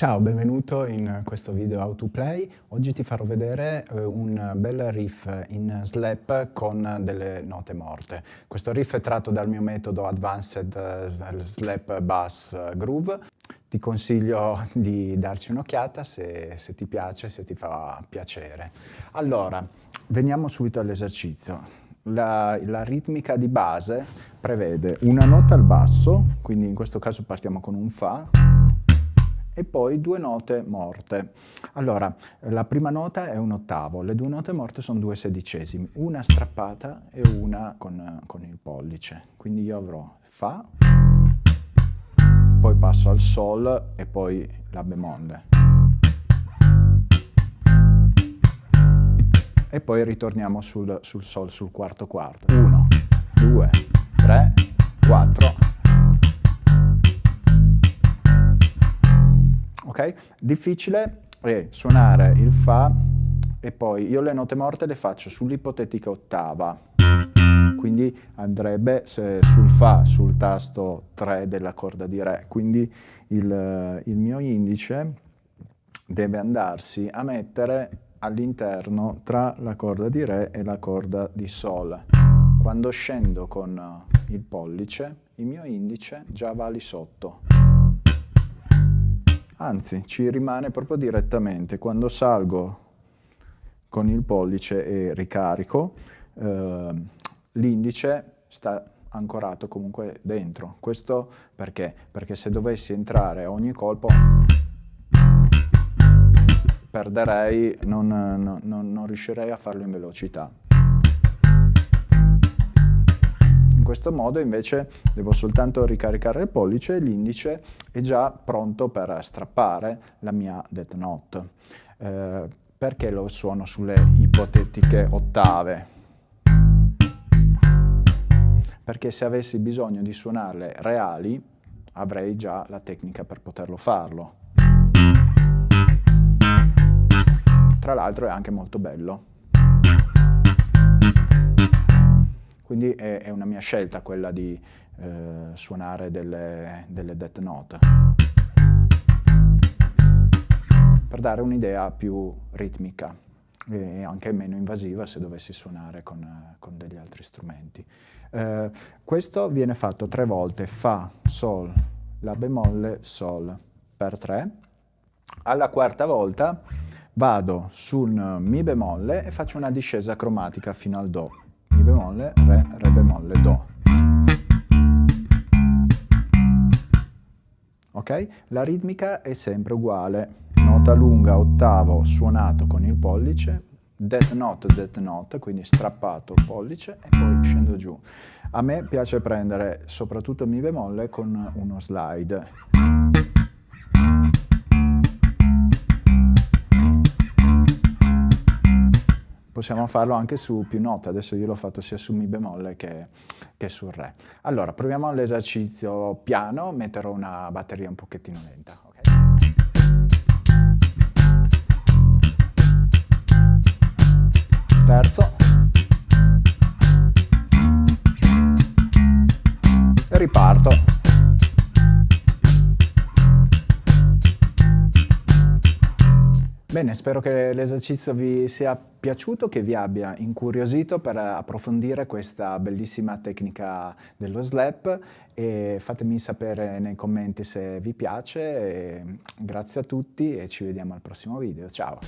Ciao, benvenuto in questo video How to Play. Oggi ti farò vedere eh, un bel riff in slap con delle note morte. Questo riff è tratto dal mio metodo Advanced eh, Slap Bass Groove. Ti consiglio di darci un'occhiata se, se ti piace, se ti fa piacere. Allora, veniamo subito all'esercizio. La, la, ritmica di base prevede una nota al basso, quindi in questo caso partiamo con un Fa, e poi due note morte. Allora, la prima nota è un ottavo, le due note morte sono due sedicesimi, una strappata e una con, con il pollice. Quindi io avrò Fa, poi passo al Sol e poi la bemolle. E poi ritorniamo sul, sul Sol, sul quarto quarto. 1, 2, Difficile è suonare il Fa e poi io le note morte le faccio sull'ipotetica ottava, quindi andrebbe sul Fa, sul tasto 3 della corda di Re, quindi il, il mio indice deve andarsi a mettere all'interno tra la corda di Re e la corda di Sol. Quando scendo con il pollice, il mio indice già va lì sotto anzi ci rimane proprio direttamente. Quando salgo con il pollice e ricarico, eh, l'indice sta ancorato comunque dentro. Questo perché? Perché se dovessi entrare a ogni colpo perderei, non, non, non riuscirei a farlo in velocità. Questo modo invece devo soltanto ricaricare il pollice e l'indice è già pronto per strappare la mia death note. Eh, perché lo suono sulle ipotetiche ottave? Perché se avessi bisogno di suonarle reali avrei già la tecnica per poterlo farlo. Tra l'altro è anche molto bello. Quindi è, è una mia scelta quella di eh, suonare delle, delle death note per dare un'idea più ritmica e anche meno invasiva se dovessi suonare con, con degli altri strumenti. Eh, questo viene fatto tre volte, Fa, Sol, La bemolle, Sol, per tre. Alla quarta volta vado sul Mi bemolle e faccio una discesa cromatica fino al Do. Mi bemolle, Re, Re bemolle, Do. Ok? La ritmica è sempre uguale. Nota lunga, ottavo, suonato con il pollice, death note, death note, quindi strappato pollice e poi scendo giù. A me piace prendere soprattutto mi bemolle con uno slide. Possiamo farlo anche su più note, adesso io l'ho fatto sia su Mi bemolle che, che sul Re. Allora, proviamo l'esercizio piano, metterò una batteria un pochettino lenta. Okay? Terzo. E riparto. Bene, spero che l'esercizio vi sia piaciuto, che vi abbia incuriosito per approfondire questa bellissima tecnica dello slap e fatemi sapere nei commenti se vi piace. grazie a tutti e ci vediamo al prossimo video. Ciao!